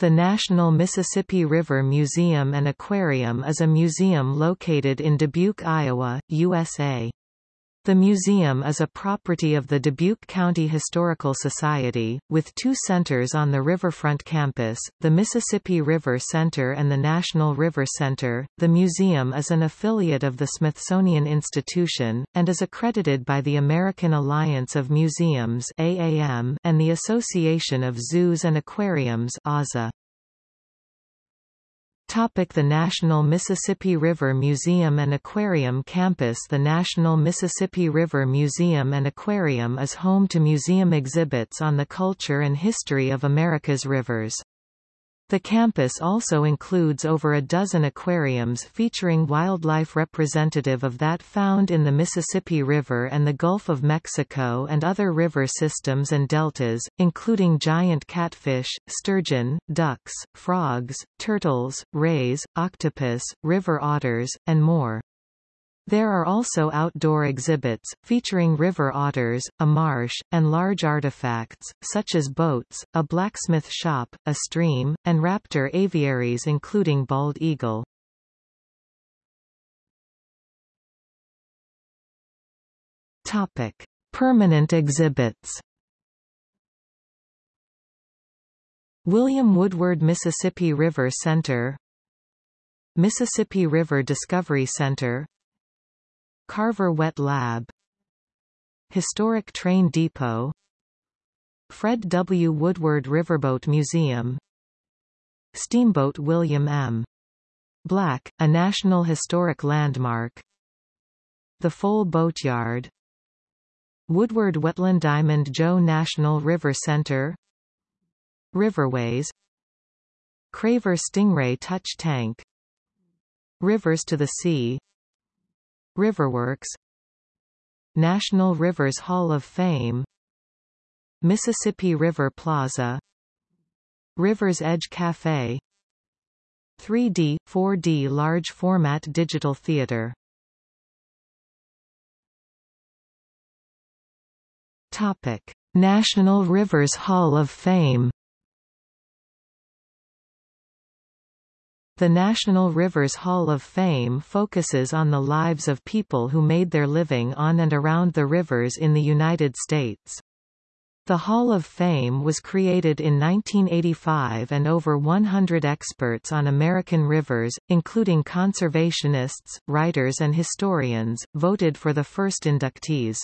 The National Mississippi River Museum and Aquarium is a museum located in Dubuque, Iowa, USA. The museum is a property of the Dubuque County Historical Society, with two centers on the riverfront campus, the Mississippi River Center and the National River Center. The museum is an affiliate of the Smithsonian Institution, and is accredited by the American Alliance of Museums AAM and the Association of Zoos and Aquariums AZA. Topic the National Mississippi River Museum and Aquarium Campus The National Mississippi River Museum and Aquarium is home to museum exhibits on the culture and history of America's rivers. The campus also includes over a dozen aquariums featuring wildlife representative of that found in the Mississippi River and the Gulf of Mexico and other river systems and deltas, including giant catfish, sturgeon, ducks, frogs, turtles, rays, octopus, river otters, and more. There are also outdoor exhibits, featuring river otters, a marsh, and large artifacts, such as boats, a blacksmith shop, a stream, and raptor aviaries including bald eagle. Topic. Permanent exhibits William Woodward Mississippi River Center Mississippi River Discovery Center Carver Wet Lab. Historic Train Depot. Fred W. Woodward Riverboat Museum. Steamboat William M. Black, a National Historic Landmark. The Foal Boatyard. Woodward Wetland Diamond Joe National River Center. Riverways. Craver Stingray Touch Tank. Rivers to the Sea Riverworks. National Rivers Hall of Fame. Mississippi River Plaza. River's Edge Cafe. 3D, 4D large format digital theater. Topic. National Rivers Hall of Fame The National Rivers Hall of Fame focuses on the lives of people who made their living on and around the rivers in the United States. The Hall of Fame was created in 1985 and over 100 experts on American rivers, including conservationists, writers and historians, voted for the first inductees.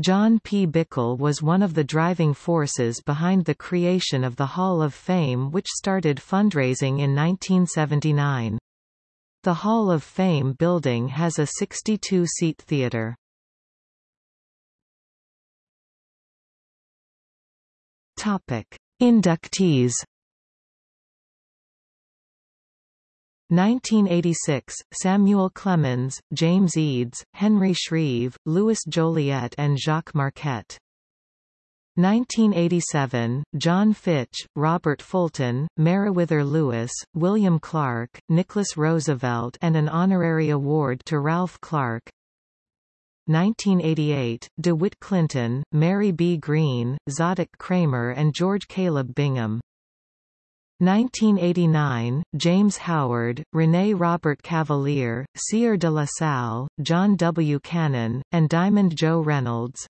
John P. Bickle was one of the driving forces behind the creation of the Hall of Fame which started fundraising in 1979. The Hall of Fame building has a 62-seat theater. Topic: Inductees 1986, Samuel Clemens, James Eads, Henry Shreve, Louis Joliet and Jacques Marquette. 1987, John Fitch, Robert Fulton, Meriwether Lewis, William Clark, Nicholas Roosevelt and an honorary award to Ralph Clark. 1988, DeWitt Clinton, Mary B. Greene, Zadok Cramer and George Caleb Bingham. 1989, James Howard, René Robert Cavelier, Sieur de la Salle, John W. Cannon, and Diamond Joe Reynolds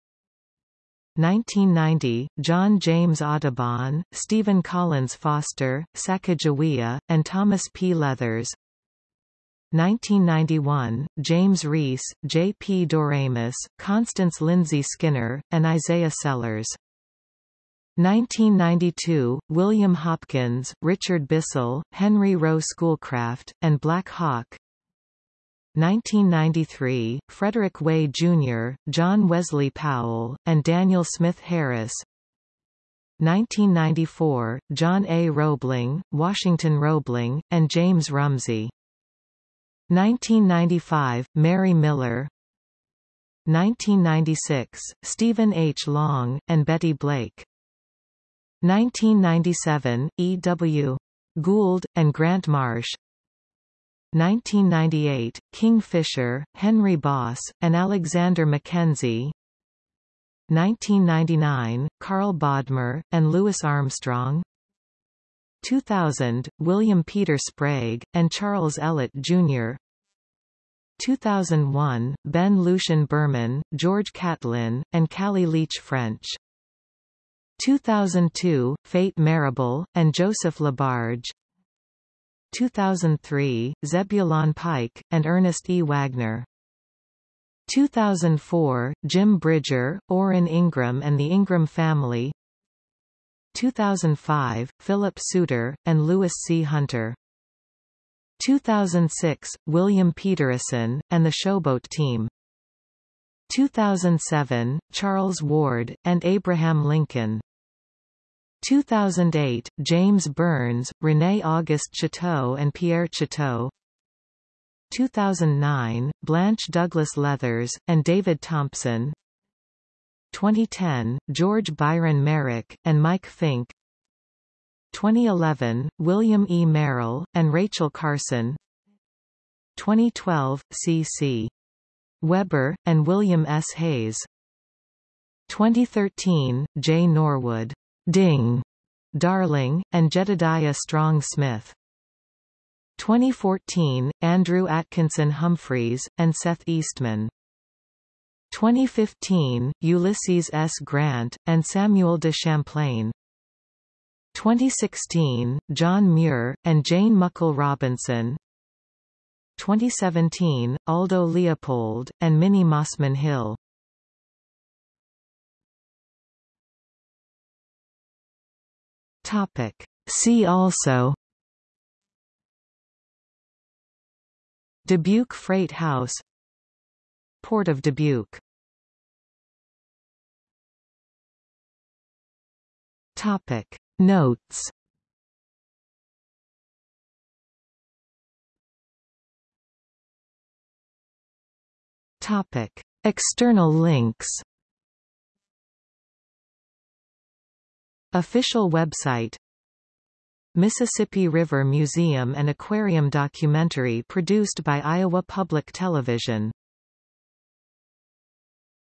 1990, John James Audubon, Stephen Collins Foster, Sacagawea, and Thomas P. Leathers 1991, James Rees, J. P. Doremus, Constance Lindsay Skinner, and Isaiah Sellers 1992, William Hopkins, Richard Bissell, Henry Rowe Schoolcraft, and Black Hawk 1993, Frederick Way, Jr., John Wesley Powell, and Daniel Smith Harris 1994, John A. Roebling, Washington Roebling, and James Rumsey 1995, Mary Miller 1996, Stephen H. Long, and Betty Blake 1997, E. W. Gould, and Grant Marsh 1998, King Fisher, Henry Boss, and Alexander Mackenzie 1999, Karl Bodmer, and Louis Armstrong 2000, William Peter Sprague, and Charles Ellet, Jr. 2001, Ben Lucien Burman, George Catlin, and Callie Leach French. 2002, Fate Marable, and Joseph Labarge. 2003, Zebulon Pike, and Ernest E. Wagner. 2004, Jim Bridger, Orrin Ingram and the Ingram Family. 2005, Philip Suter, and Louis C. Hunter. 2006, William Peterson, and the Showboat Team 2007, Charles Ward, and Abraham Lincoln 2008, James Burns, René Auguste Chouteau and Pierre Chouteau. 2009, Blanche Douglas Leathers, and David Thompson 2010, George Byron Merrick, and Mike Fink 2011, William E. Merrill, and Rachel Carson 2012, C.C. Weber, and William S. Hays 2013, J. Norwood, Ding, Darling, and Jedediah Strong Smith 2014, Andrew Atkinson Humphreys, and Seth Eastman 2015, Ulysses S. Grant, and Samuel de Champlain 2016, John Muir, and Jane Muckle Robinson 2017, Aldo Leopold, and Minnie Mossman Hill Topic. See also Dubuque Freight House Port of Dubuque Topic Notes Topic. External links Official website Mississippi River Museum and Aquarium documentary produced by Iowa Public Television